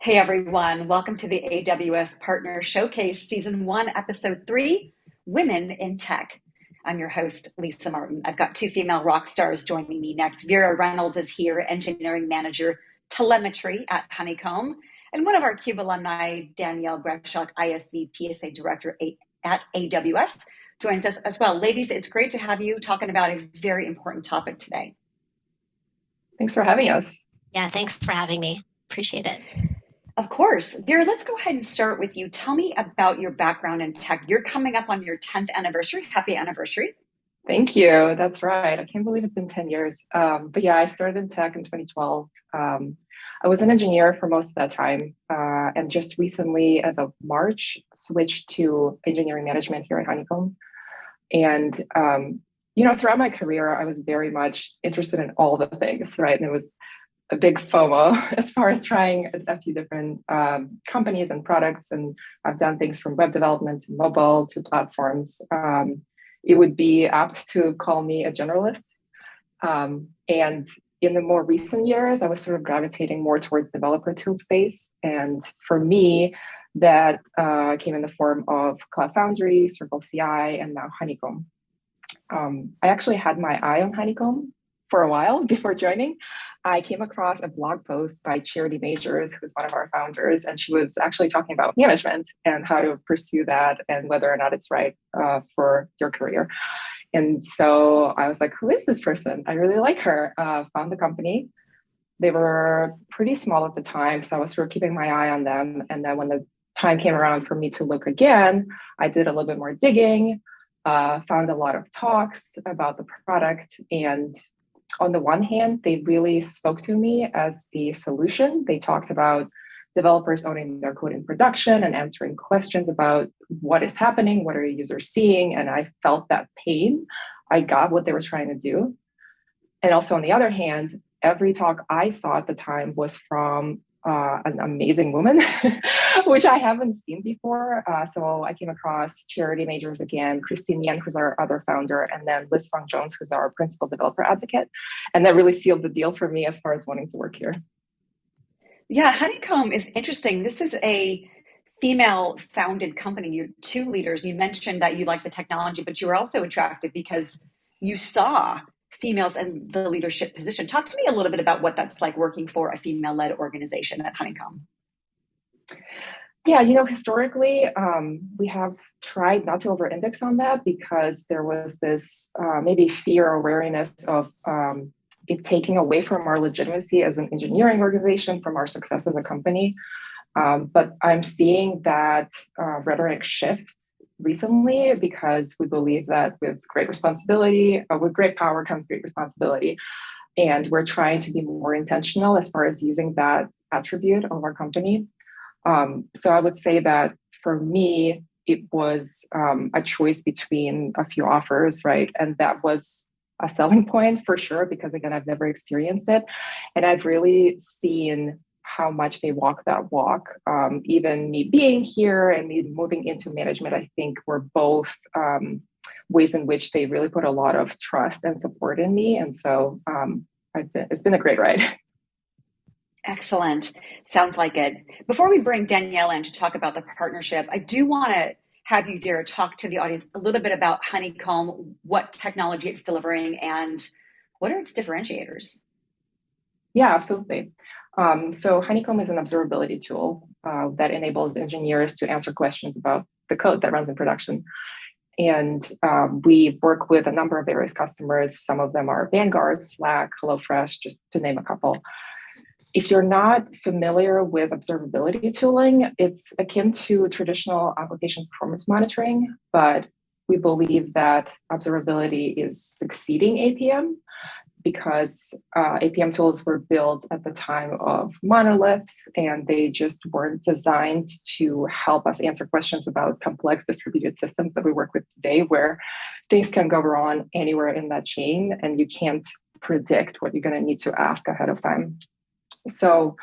Hey everyone, welcome to the AWS Partner Showcase Season 1, Episode 3 Women in Tech. I'm your host, Lisa Martin. I've got two female rock stars joining me next. Vera Reynolds is here, Engineering Manager Telemetry at Honeycomb. And one of our CUBE alumni, Danielle Greshock, ISV PSA Director at AWS, joins us as well. Ladies, it's great to have you talking about a very important topic today. Thanks for having us. Yeah, thanks for having me. Appreciate it. Of course. Vera, let's go ahead and start with you. Tell me about your background in tech. You're coming up on your 10th anniversary. Happy anniversary. Thank you. That's right. I can't believe it's been 10 years. Um, but yeah, I started in tech in 2012. Um, I was an engineer for most of that time uh, and just recently, as of March, switched to engineering management here at Honeycomb. And, um, you know, throughout my career, I was very much interested in all the things, right? And it was a big FOMO as far as trying a, few different um, companies and products. And I've done things from web development to mobile to platforms. Um, it would be apt to call me a generalist. Um, and in the more recent years, I was sort of gravitating more towards developer tool space. And for me, that uh, came in the form of Cloud Foundry, Circle CI, and now Honeycomb. Um, I actually had my eye on Honeycomb for a while before joining, I came across a blog post by Charity Majors, who's one of our founders, and she was actually talking about management and how to pursue that and whether or not it's right uh, for your career. And so I was like, who is this person? I really like her. Uh, found the company. They were pretty small at the time, so I was sort of keeping my eye on them. And then when the time came around for me to look again, I did a little bit more digging, uh, found a lot of talks about the product, and on the one hand, they really spoke to me as the solution. They talked about developers owning their code in production and answering questions about what is happening, what are users seeing, and I felt that pain. I got what they were trying to do. And also on the other hand, every talk I saw at the time was from uh, an amazing woman, which I haven't seen before. Uh, so I came across Charity Majors again, Christine Yen, who's our other founder, and then Liz Fong Jones, who's our principal developer advocate. And that really sealed the deal for me as far as wanting to work here. Yeah, Honeycomb is interesting. This is a female founded company. You're two leaders. You mentioned that you like the technology, but you were also attracted because you saw females in the leadership position. Talk to me a little bit about what that's like working for a female-led organization at Honeycomb. Yeah, you know, historically, um, we have tried not to over-index on that because there was this uh, maybe fear or wariness of um, it taking away from our legitimacy as an engineering organization, from our success as a company. Um, but I'm seeing that uh, rhetoric shift recently because we believe that with great responsibility, uh, with great power comes great responsibility. And we're trying to be more intentional as far as using that attribute of our company. Um, so I would say that for me, it was um, a choice between a few offers, right? And that was a selling point for sure, because again, I've never experienced it. And I've really seen how much they walk that walk. Um, even me being here and me moving into management, I think were both um, ways in which they really put a lot of trust and support in me. And so um, been, it's been a great ride. Excellent. Sounds like it. Before we bring Danielle in to talk about the partnership, I do want to have you, Vera, talk to the audience a little bit about Honeycomb, what technology it's delivering, and what are its differentiators? Yeah, absolutely. Um, so Honeycomb is an observability tool uh, that enables engineers to answer questions about the code that runs in production. And um, we work with a number of various customers. Some of them are Vanguard, Slack, HelloFresh, just to name a couple. If you're not familiar with observability tooling, it's akin to traditional application performance monitoring, but we believe that observability is succeeding APM because uh, APM tools were built at the time of monoliths and they just weren't designed to help us answer questions about complex distributed systems that we work with today where things can go wrong anywhere in that chain and you can't predict what you're going to need to ask ahead of time. So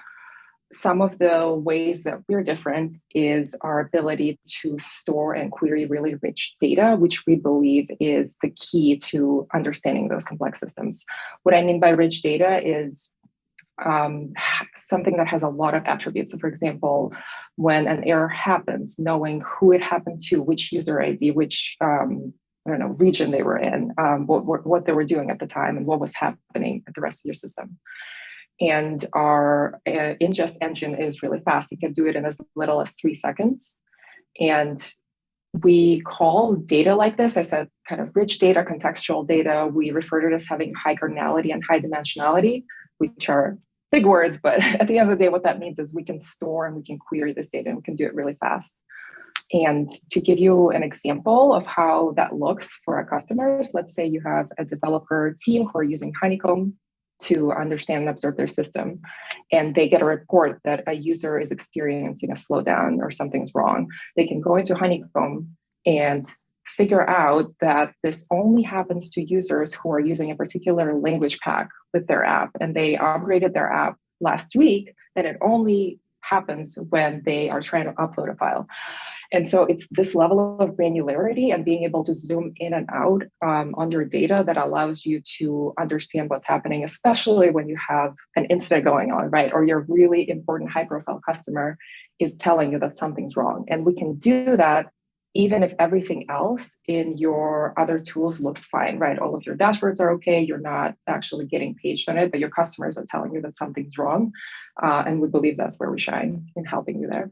some of the ways that we're different is our ability to store and query really rich data, which we believe is the key to understanding those complex systems. What I mean by rich data is um, something that has a lot of attributes. So for example, when an error happens, knowing who it happened to, which user ID, which um, I don't know, region they were in, um, what, what, what, they were doing at the time and what was happening at the rest of your system. And our uh, ingest engine is really fast. You can do it in as little as three seconds. And we call data like this, I said, kind of rich data, contextual data. We refer to it as having high cardinality and high dimensionality, which are big words, but at the end of the day, what that means is we can store and we can query this data and we can do it really fast. And to give you an example of how that looks for our customers, let's say you have a developer team who are using Honeycomb to understand and observe their system. And they get a report that a user is experiencing a slowdown or something's wrong. They can go into Honeycomb and figure out that this only happens to users who are using a particular language pack with their app and they upgraded their app last week, then it only happens when they are trying to upload a file. And so it's this level of granularity and being able to zoom in and out um, on your data that allows you to understand what's happening, especially when you have an incident going on, right? Or your really important high profile customer is telling you that something's wrong. And we can do that even if everything else in your other tools looks fine, right? All of your dashboards are okay, you're not actually getting paged on it, but your customers are telling you that something's wrong. Uh, and we believe that's where we shine in helping you there.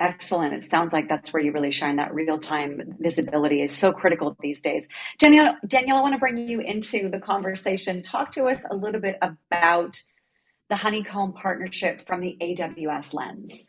Excellent. It sounds like that's where you really shine. That real time visibility is so critical these days. Danielle, Danielle, I want to bring you into the conversation. Talk to us a little bit about the Honeycomb partnership from the AWS lens.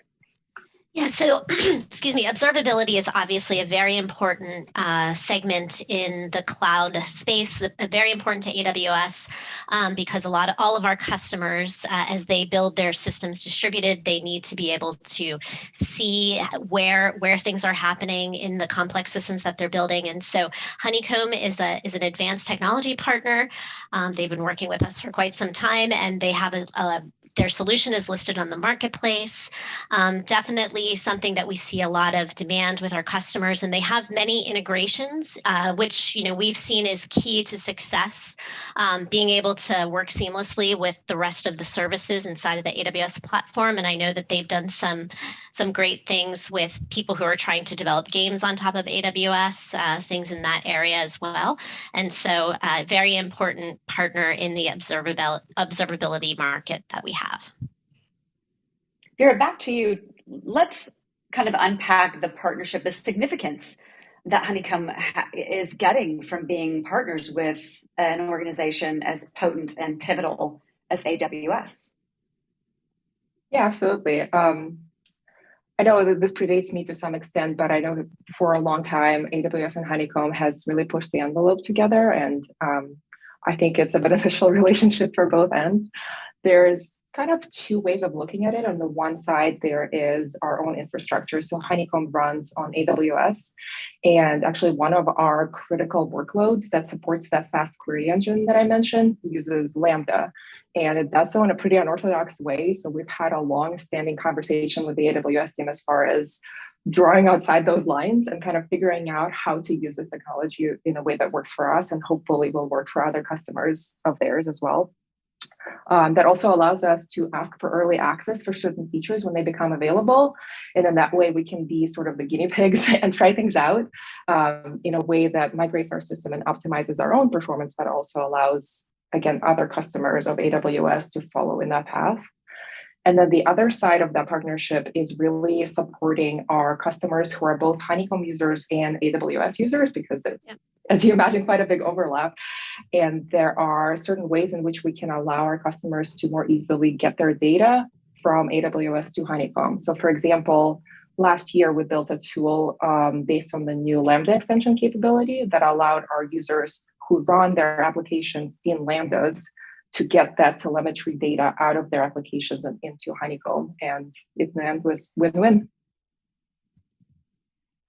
Yeah, so excuse me, observability is obviously a very important uh, segment in the cloud space, very important to AWS um, because a lot of all of our customers, uh, as they build their systems distributed, they need to be able to see where where things are happening in the complex systems that they're building. And so Honeycomb is a is an advanced technology partner. Um, they've been working with us for quite some time, and they have a, a their solution is listed on the marketplace. Um, definitely something that we see a lot of demand with our customers, and they have many integrations, uh, which you know we've seen is key to success. Um, being able to work seamlessly with the rest of the services inside of the AWS platform, and I know that they've done some some great things with people who are trying to develop games on top of AWS, uh, things in that area as well. And so, uh, very important partner in the observability market that we have. Vera, back to you let's kind of unpack the partnership, the significance that Honeycomb is getting from being partners with an organization as potent and pivotal as AWS. Yeah, absolutely. Um, I know that this predates me to some extent, but I know for a long time, AWS and Honeycomb has really pushed the envelope together. And um, I think it's a beneficial relationship for both ends. There's kind of two ways of looking at it. On the one side, there is our own infrastructure. So Honeycomb runs on AWS. And actually, one of our critical workloads that supports that fast query engine that I mentioned uses Lambda. And it does so in a pretty unorthodox way. So we've had a long standing conversation with the AWS team as far as drawing outside those lines and kind of figuring out how to use this technology in a way that works for us and hopefully will work for other customers of theirs as well. Um, that also allows us to ask for early access for certain features when they become available. And then that way we can be sort of the guinea pigs and try things out um, in a way that migrates our system and optimizes our own performance, but also allows, again, other customers of AWS to follow in that path. And then the other side of that partnership is really supporting our customers who are both Honeycomb users and AWS users because it's, yeah. as you imagine, quite a big overlap. And there are certain ways in which we can allow our customers to more easily get their data from AWS to Honeycomb. So for example, last year we built a tool um, based on the new Lambda extension capability that allowed our users who run their applications in Lambdas to get that telemetry data out of their applications and into Honeycomb. And end was win-win.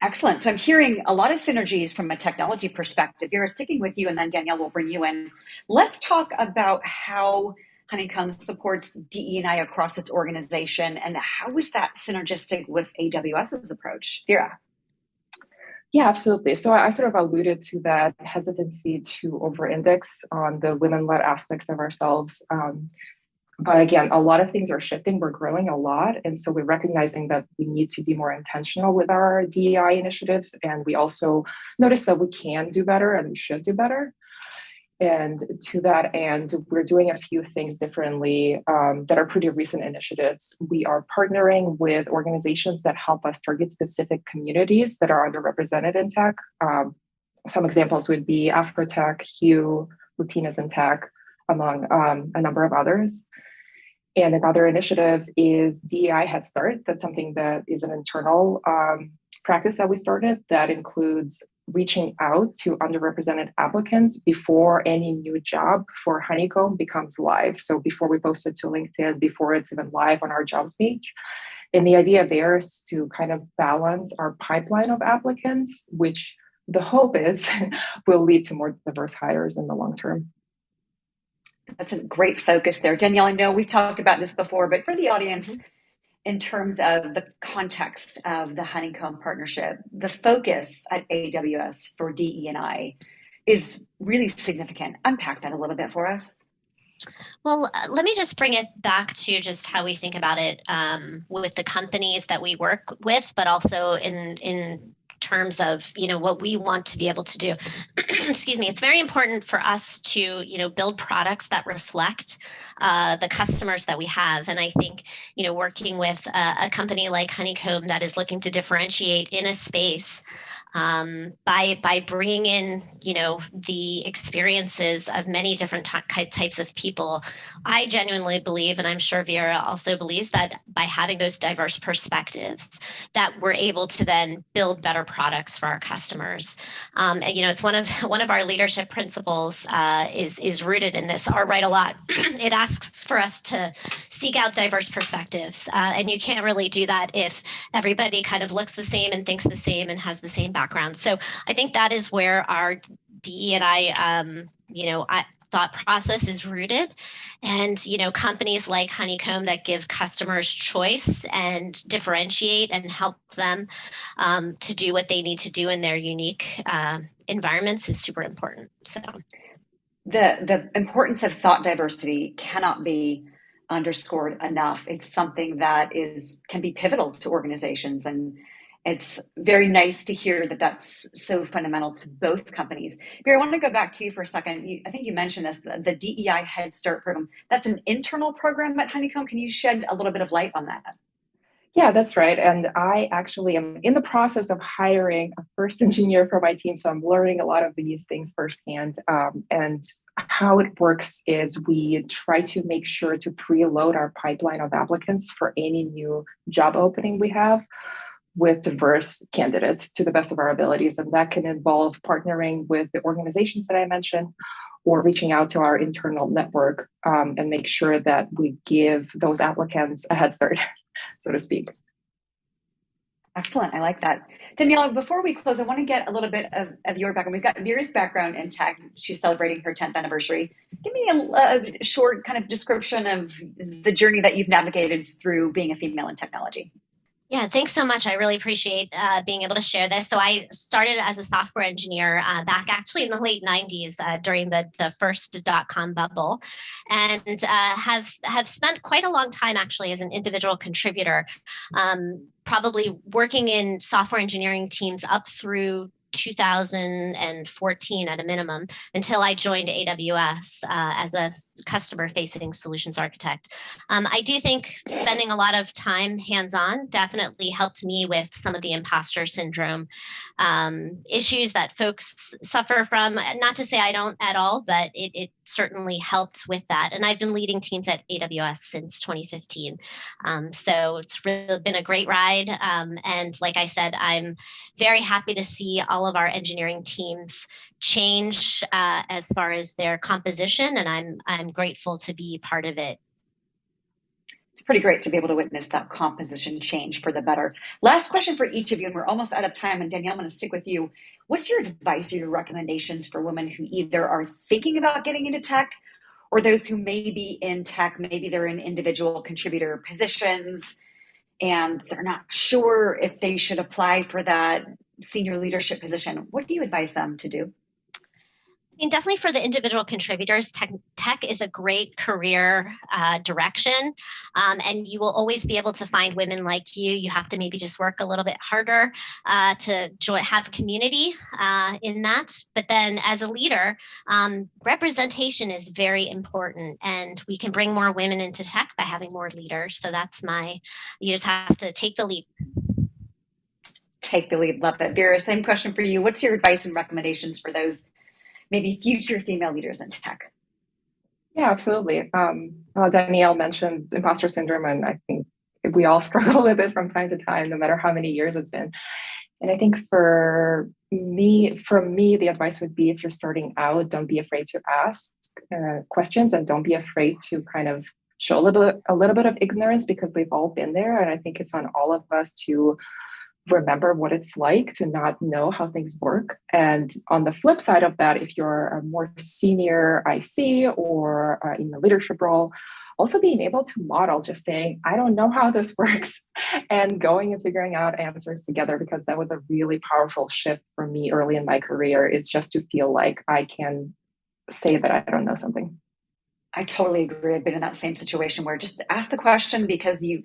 Excellent. So I'm hearing a lot of synergies from a technology perspective. Vera, sticking with you, and then Danielle will bring you in. Let's talk about how Honeycomb supports DE&I across its organization, and how is that synergistic with AWS's approach? Vera. Yeah, absolutely. So I sort of alluded to that hesitancy to over-index on the women-led aspect of ourselves. Um, but again, a lot of things are shifting. We're growing a lot. And so we're recognizing that we need to be more intentional with our DEI initiatives. And we also notice that we can do better and we should do better. And to that end, we're doing a few things differently um, that are pretty recent initiatives. We are partnering with organizations that help us target specific communities that are underrepresented in tech. Um, some examples would be Afrotech, Hue, Latinas in Tech, among um, a number of others. And another initiative is DEI Head Start. That's something that is an internal um, practice that we started that includes reaching out to underrepresented applicants before any new job for Honeycomb becomes live. So before we post it to LinkedIn, before it's even live on our jobs page. And the idea there is to kind of balance our pipeline of applicants, which the hope is will lead to more diverse hires in the long term. That's a great focus there. Danielle, I know we've talked about this before, but for the audience, mm-hmm in terms of the context of the Honeycomb partnership, the focus at AWS for DE&I is really significant. Unpack that a little bit for us. Well, uh, let me just bring it back to just how we think about it um, with the companies that we work with, but also in in terms of you know what we want to be able to do. Excuse me. It's very important for us to you know build products that reflect uh, the customers that we have. And i think you know working with a, a company like honeycomb that is looking to differentiate in a space um, by by bringing in you know the experiences of many different types of people i genuinely believe and i'm sure vera also believes that by having those diverse perspectives that we're able to then build better products for our customers. Um, and you know it's one of one of our leadership principles uh, is is rooted in this. Are right a lot it asks for us to seek out diverse perspectives uh, and you can't really do that if everybody kind of looks the same and thinks the same and has the same background. So I think that is where our DE and I, um, you know, I, thought process is rooted. And you know companies like honeycomb that give customers choice and differentiate and help them um, to do what they need to do in their unique uh, environments is super important. So the the importance of thought diversity cannot be underscored enough. It's something that is can be pivotal to organizations and it's very nice to hear that that's so fundamental to both companies. Vera, I want to go back to you for a second. You, I think you mentioned this, the, the DEI Head Start program. That's an internal program at Honeycomb. Can you shed a little bit of light on that? Yeah, that's right. And I actually am in the process of hiring a first engineer for my team. So I'm learning a lot of these things firsthand. Um, and how it works is we try to make sure to preload our pipeline of applicants for any new job opening we have with diverse candidates to the best of our abilities. And that can involve partnering with the organizations that I mentioned or reaching out to our internal network um, and make sure that we give those applicants a head start, so to speak. Excellent. I like that. Danielle, before we close, I want to get a little bit of, of your background. We've got Vera's background in tech. She's celebrating her 10th anniversary. Give me a, a short kind of description of the journey that you've navigated through being a female in technology. Yeah, thanks so much. I really appreciate uh, being able to share this. So I started as a software engineer uh, back actually in the late 90s uh, during the, the first dot-com bubble and uh, have, have spent quite a long time actually as an individual contributor, um, probably working in software engineering teams up through 2014 at a minimum until I joined AWS uh, as a customer facing solutions architect. Um, I do think spending a lot of time hands on definitely helped me with some of the imposter syndrome um, issues that folks suffer from. Not to say I don't at all, but it, it certainly helped with that. And I've been leading teams at AWS since 2015. Um, so it's really been a great ride. Um, and like I said, I'm very happy to see all of our engineering teams change uh, as far as their composition. And I'm, I'm grateful to be part of it it's pretty great to be able to witness that composition change for the better. Last question for each of you, and we're almost out of time. And Danielle, I'm going to stick with you. What's your advice or your recommendations for women who either are thinking about getting into tech or those who may be in tech, maybe they're in individual contributor positions and they're not sure if they should apply for that senior leadership position? What do you advise them to do? Mean, definitely for the individual contributors, tech, tech is a great career uh, direction. Um, and you will always be able to find women like you. You have to maybe just work a little bit harder uh, to join, have community uh, in that. But then as a leader, um, representation is very important. And we can bring more women into tech by having more leaders. So that's my, you just have to take the leap take the lead. Love it. Vera, same question for you. What's your advice and recommendations for those maybe future female leaders in tech? Yeah, absolutely. Um, well, Danielle mentioned imposter syndrome, and I think we all struggle with it from time to time, no matter how many years it's been. And I think for me, for me, the advice would be if you're starting out, don't be afraid to ask uh, questions and don't be afraid to kind of show a little bit, a little bit of ignorance because we've all been there. And I think it's on all of us to remember what it's like to not know how things work. And on the flip side of that, if you're a more senior IC or uh, in a leadership role, also being able to model just saying, I don't know how this works, and going and figuring out answers together, because that was a really powerful shift for me early in my career, is just to feel like I can say that I don't know something. I totally agree. I've been in that same situation where just ask the question because you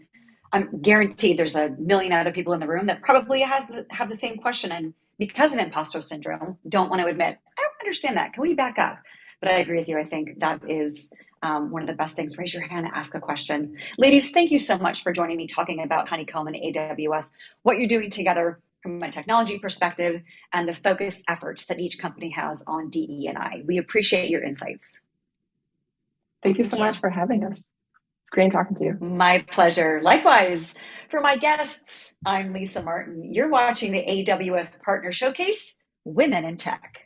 I'm guaranteed there's a million other people in the room that probably has the, have the same question and because of imposter syndrome don't want to admit I don't understand that. Can we back up? But I agree with you. I think that is um, one of the best things. Raise your hand, and ask a question. Ladies, thank you so much for joining me talking about Honeycomb and AWS, what you're doing together from a technology perspective, and the focused efforts that each company has on DE&I. We appreciate your insights. Thank you so much for having us. Great talking to you. My pleasure. Likewise, for my guests, I'm Lisa Martin. You're watching the AWS Partner Showcase Women in Tech.